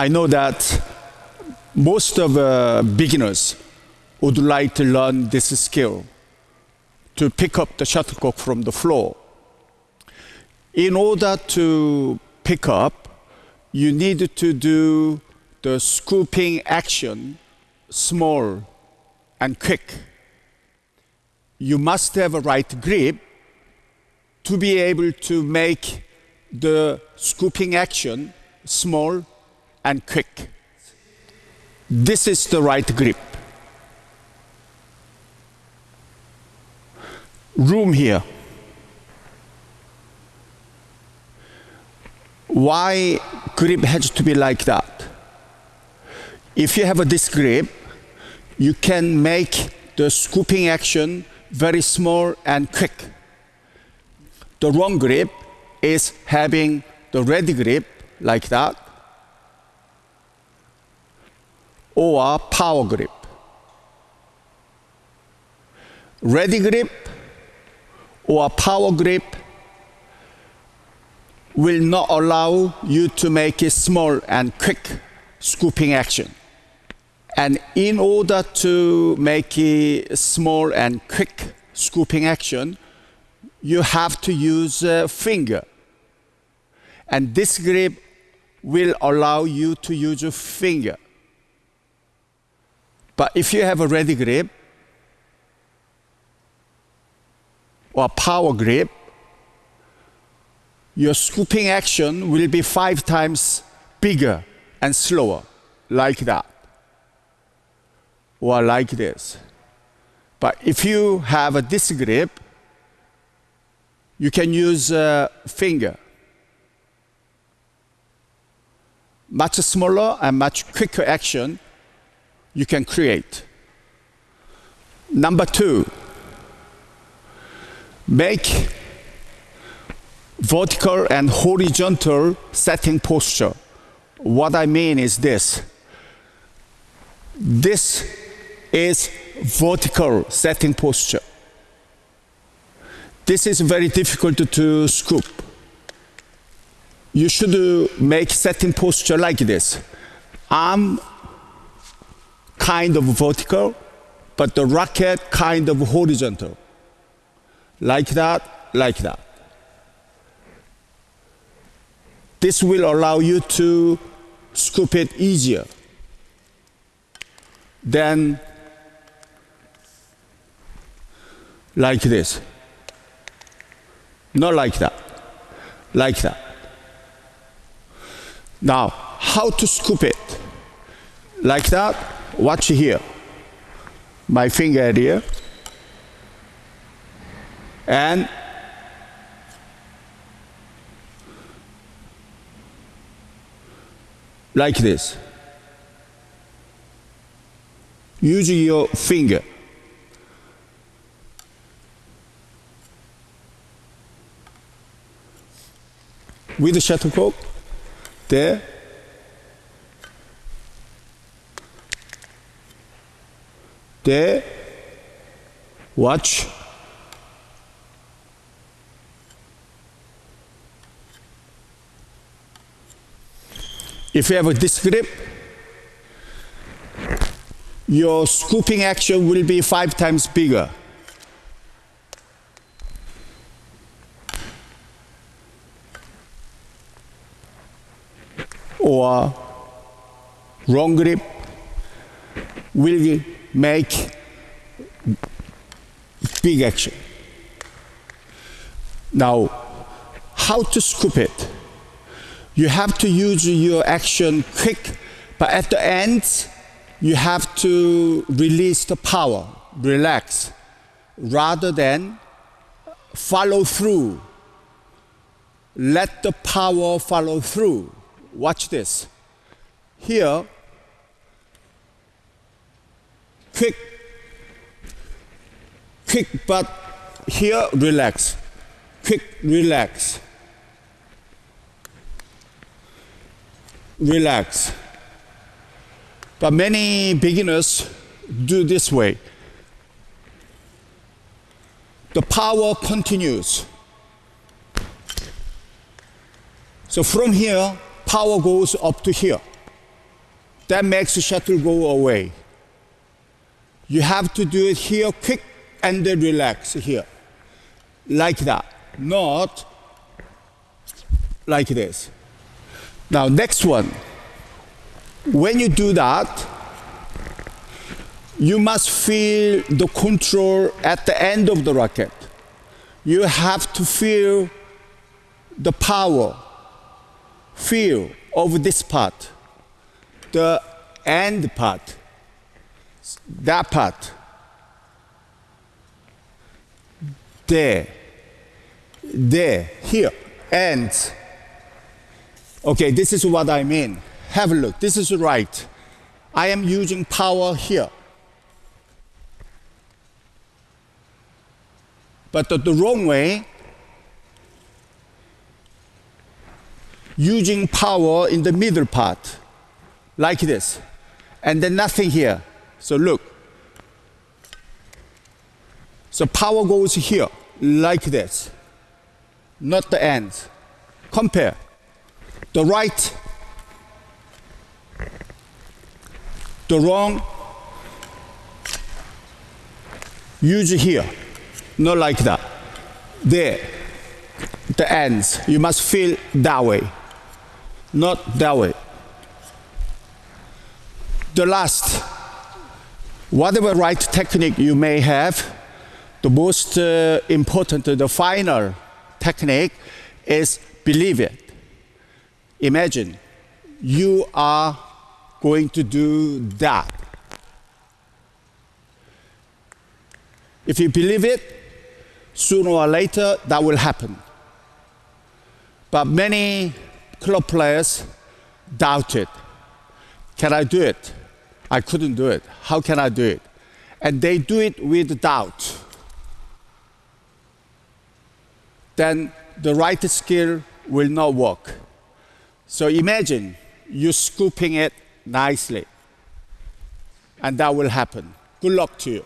I know that most of uh, beginners would like to learn this skill to pick up the shuttlecock from the floor. In order to pick up, you need to do the scooping action small and quick. You must have a right grip to be able to make the scooping action small and quick. This is the right grip. Room here. Why grip has to be like that? If you have a disc grip, you can make the scooping action very small and quick. The wrong grip is having the ready grip like that or power grip. Ready grip or power grip will not allow you to make a small and quick scooping action. And in order to make a small and quick scooping action, you have to use a finger. And this grip will allow you to use a finger. But if you have a ready grip or a power grip, your scooping action will be five times bigger and slower, like that, or like this. But if you have a disc grip, you can use a finger. Much smaller and much quicker action you can create. Number two, make vertical and horizontal setting posture. What I mean is this. This is vertical setting posture. This is very difficult to scoop. You should uh, make setting posture like this. Arm kind of vertical, but the racket kind of horizontal. Like that, like that. This will allow you to scoop it easier than like this. Not like that, like that. Now, how to scoop it? Like that, watch here. My finger here. And like this. Use your finger. With the shuttlecock, there. There. Watch. If you have a disc grip, your scooping action will be five times bigger. Or wrong grip will make big action. Now, how to scoop it? You have to use your action quick, but at the end, you have to release the power, relax, rather than follow through. Let the power follow through. Watch this. Here, quick, quick, but here, relax. Quick, relax. Relax. But many beginners do this way. The power continues. So from here, power goes up to here. that makes the shuttle go away. You have to do it here quick and then relax here. Like that. Not like this. Now, next one. When you do that, you must feel the control at the end of the racket. You have to feel the power, feel of this part, the end part, that part. There, there, here, and. Okay, this is what I mean. Have a look. This is right. I am using power here. But the, the wrong way, using power in the middle part, like this, and then nothing here. So look. So power goes here, like this, not the ends. Compare the right, the wrong, use here, not like that. There, the ends, you must feel that way, not that way. The last, whatever right technique you may have, the most uh, important, the final technique is believe it. Imagine you are going to do that. If you believe it, sooner or later that will happen. But many club players doubt it. Can I do it? I couldn't do it. How can I do it? And they do it with doubt. Then the right skill will not work. So imagine you scooping it nicely, and that will happen. Good luck to you.